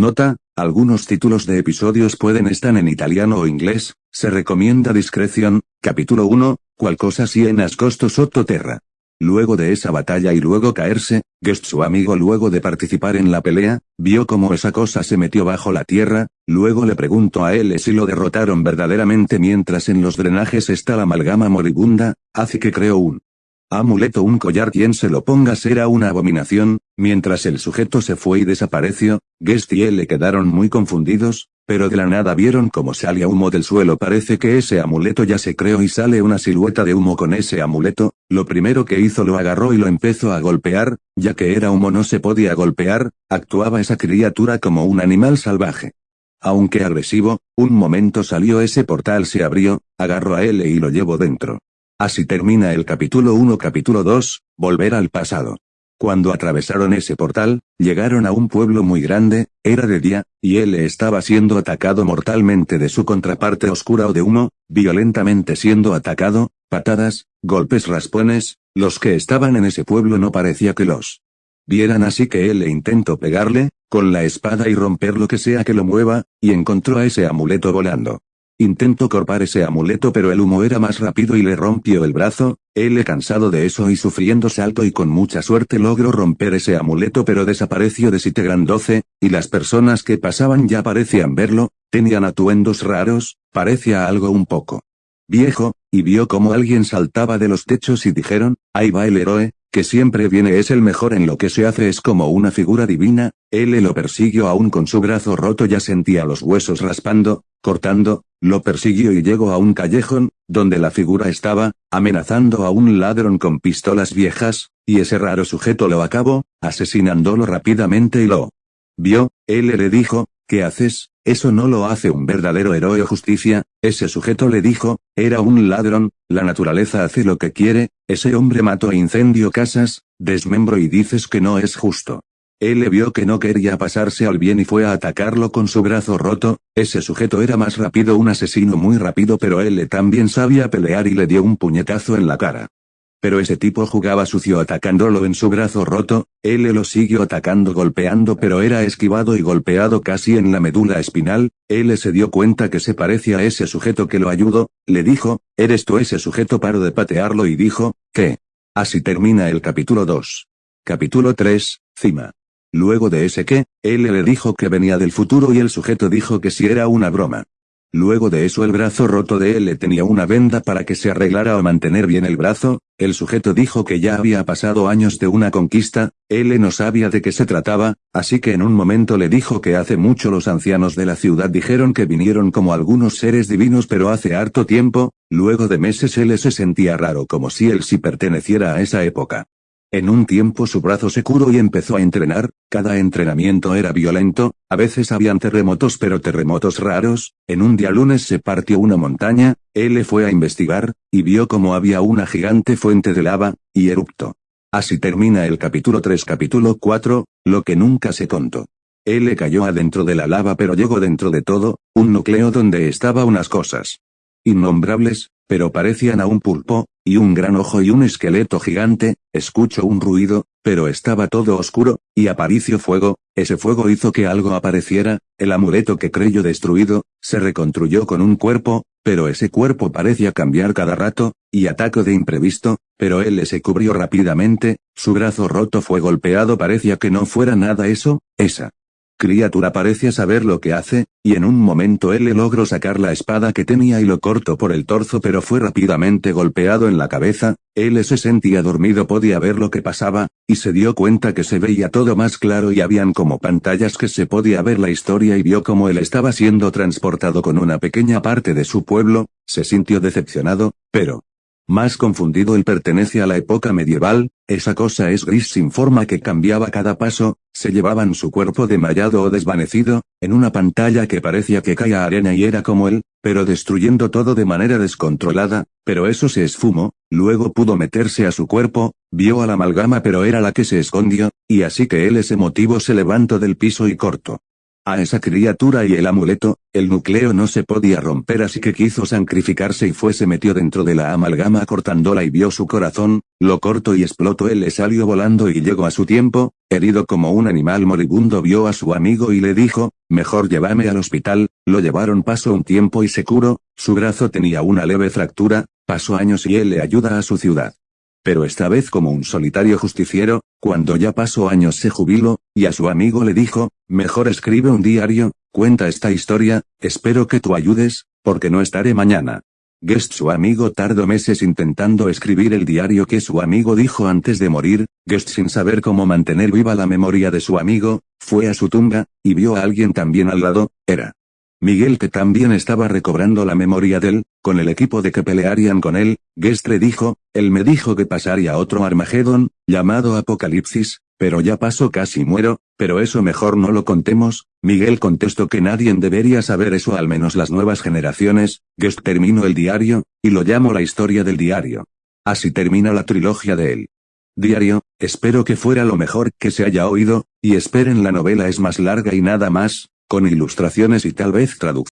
Nota, algunos títulos de episodios pueden estar en italiano o inglés, se recomienda discreción, capítulo 1, cual cosa si en ascosto sotto terra. Luego de esa batalla y luego caerse, Guest su amigo luego de participar en la pelea, vio cómo esa cosa se metió bajo la tierra, luego le preguntó a él si lo derrotaron verdaderamente mientras en los drenajes está la amalgama moribunda, hace que creó un amuleto un collar quien se lo ponga será una abominación, mientras el sujeto se fue y desapareció, Guest y él le quedaron muy confundidos, pero de la nada vieron cómo salía humo del suelo parece que ese amuleto ya se creó y sale una silueta de humo con ese amuleto, lo primero que hizo lo agarró y lo empezó a golpear, ya que era humo no se podía golpear, actuaba esa criatura como un animal salvaje. Aunque agresivo, un momento salió ese portal se abrió, agarró a él y lo llevó dentro. Así termina el capítulo 1 capítulo 2, volver al pasado. Cuando atravesaron ese portal, llegaron a un pueblo muy grande, era de día, y él estaba siendo atacado mortalmente de su contraparte oscura o de humo, violentamente siendo atacado, patadas, golpes raspones, los que estaban en ese pueblo no parecía que los vieran así que él intentó pegarle, con la espada y romper lo que sea que lo mueva, y encontró a ese amuleto volando. Intentó corpar ese amuleto pero el humo era más rápido y le rompió el brazo, él cansado de eso y sufriendo salto y con mucha suerte logró romper ese amuleto pero desapareció de Sittegran 12, y las personas que pasaban ya parecían verlo, tenían atuendos raros, parecía algo un poco viejo, y vio como alguien saltaba de los techos y dijeron, ahí va el héroe, que siempre viene es el mejor en lo que se hace es como una figura divina, él lo persiguió aún con su brazo roto ya sentía los huesos raspando, cortando, lo persiguió y llegó a un callejón, donde la figura estaba, amenazando a un ladrón con pistolas viejas, y ese raro sujeto lo acabó, asesinándolo rápidamente y lo vio, él le dijo, ¿qué haces? Eso no lo hace un verdadero héroe o justicia, ese sujeto le dijo, era un ladrón, la naturaleza hace lo que quiere, ese hombre mató e incendió casas, desmembro y dices que no es justo. Él le vio que no quería pasarse al bien y fue a atacarlo con su brazo roto, ese sujeto era más rápido un asesino muy rápido pero él también sabía pelear y le dio un puñetazo en la cara. Pero ese tipo jugaba sucio atacándolo en su brazo roto, él lo siguió atacando golpeando pero era esquivado y golpeado casi en la médula espinal, él se dio cuenta que se parecía a ese sujeto que lo ayudó, le dijo, ¿eres tú ese sujeto? Paró de patearlo y dijo, ¿qué? Así termina el capítulo 2. Capítulo 3, Cima. Luego de ese que, él le dijo que venía del futuro y el sujeto dijo que si era una broma. Luego de eso el brazo roto de él tenía una venda para que se arreglara o mantener bien el brazo, el sujeto dijo que ya había pasado años de una conquista, él no sabía de qué se trataba, así que en un momento le dijo que hace mucho los ancianos de la ciudad dijeron que vinieron como algunos seres divinos pero hace harto tiempo, luego de meses él se sentía raro como si él sí perteneciera a esa época. En un tiempo su brazo se curó y empezó a entrenar, cada entrenamiento era violento, a veces habían terremotos pero terremotos raros, en un día lunes se partió una montaña, él fue a investigar, y vio como había una gigante fuente de lava, y eruptó. Así termina el capítulo 3 capítulo 4, lo que nunca se contó. Él cayó adentro de la lava pero llegó dentro de todo, un núcleo donde estaba unas cosas innombrables, pero parecían a un pulpo, y un gran ojo y un esqueleto gigante, escucho un ruido, pero estaba todo oscuro, y apareció fuego, ese fuego hizo que algo apareciera, el amuleto que creyó destruido, se reconstruyó con un cuerpo, pero ese cuerpo parecía cambiar cada rato, y atacó de imprevisto, pero él se cubrió rápidamente, su brazo roto fue golpeado parecía que no fuera nada eso, esa criatura parecía saber lo que hace, y en un momento él le logró sacar la espada que tenía y lo cortó por el torso pero fue rápidamente golpeado en la cabeza, él se sentía dormido podía ver lo que pasaba, y se dio cuenta que se veía todo más claro y habían como pantallas que se podía ver la historia y vio cómo él estaba siendo transportado con una pequeña parte de su pueblo, se sintió decepcionado, pero, más confundido él pertenece a la época medieval, esa cosa es gris sin forma que cambiaba cada paso, se llevaban su cuerpo demallado o desvanecido, en una pantalla que parecía que caía arena y era como él, pero destruyendo todo de manera descontrolada, pero eso se esfumó, luego pudo meterse a su cuerpo, vio a la amalgama pero era la que se escondió, y así que él ese motivo se levantó del piso y cortó a esa criatura y el amuleto, el núcleo no se podía romper así que quiso sacrificarse y fue se metió dentro de la amalgama cortándola y vio su corazón, lo cortó y explotó él le salió volando y llegó a su tiempo, herido como un animal moribundo vio a su amigo y le dijo, mejor llévame al hospital, lo llevaron pasó un tiempo y se curó, su brazo tenía una leve fractura, pasó años y él le ayuda a su ciudad. Pero esta vez como un solitario justiciero, cuando ya pasó años se jubiló, y a su amigo le dijo, mejor escribe un diario, cuenta esta historia, espero que tú ayudes, porque no estaré mañana. Guest su amigo tardó meses intentando escribir el diario que su amigo dijo antes de morir, Guest sin saber cómo mantener viva la memoria de su amigo, fue a su tumba, y vio a alguien también al lado, era Miguel que también estaba recobrando la memoria de él, con el equipo de que pelearían con él, Guest le dijo, él me dijo que pasaría otro Armagedón, llamado Apocalipsis, pero ya pasó casi muero, pero eso mejor no lo contemos, Miguel contestó que nadie debería saber eso al menos las nuevas generaciones, Guest terminó el diario, y lo llamo la historia del diario. Así termina la trilogía de él. Diario, espero que fuera lo mejor que se haya oído, y esperen la novela es más larga y nada más, con ilustraciones y tal vez traducción.